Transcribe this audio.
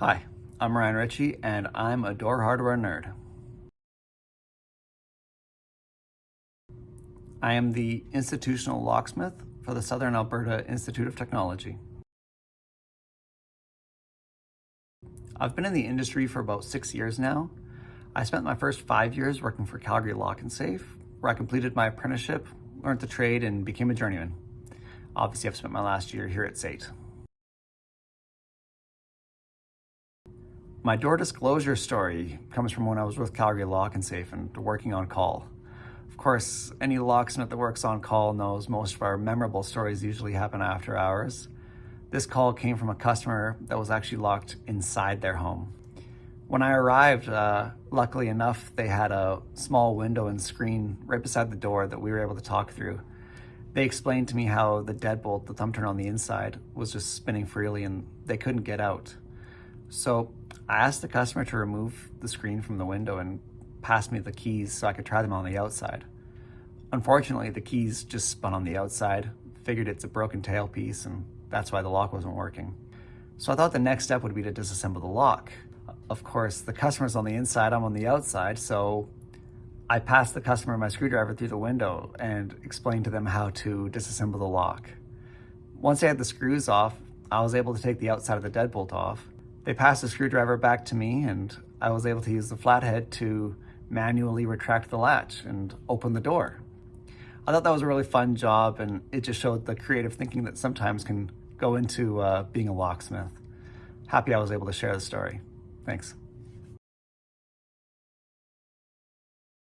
Hi, I'm Ryan Ritchie, and I'm a door hardware nerd. I am the institutional locksmith for the Southern Alberta Institute of Technology. I've been in the industry for about six years now. I spent my first five years working for Calgary Lock and Safe, where I completed my apprenticeship, learned the trade, and became a journeyman. Obviously, I've spent my last year here at SAIT. My door disclosure story comes from when I was with Calgary Lock and Safe and working on call. Of course, any locksmith that works on call knows most of our memorable stories usually happen after hours. This call came from a customer that was actually locked inside their home. When I arrived, uh, luckily enough, they had a small window and screen right beside the door that we were able to talk through. They explained to me how the deadbolt, the thumb turn on the inside, was just spinning freely and they couldn't get out. So I asked the customer to remove the screen from the window and pass me the keys so I could try them on the outside. Unfortunately, the keys just spun on the outside, figured it's a broken tailpiece, and that's why the lock wasn't working. So I thought the next step would be to disassemble the lock. Of course, the customer's on the inside, I'm on the outside, so I passed the customer my screwdriver through the window and explained to them how to disassemble the lock. Once I had the screws off, I was able to take the outside of the deadbolt off they passed the screwdriver back to me and I was able to use the flathead to manually retract the latch and open the door. I thought that was a really fun job and it just showed the creative thinking that sometimes can go into uh, being a locksmith. Happy I was able to share the story. Thanks.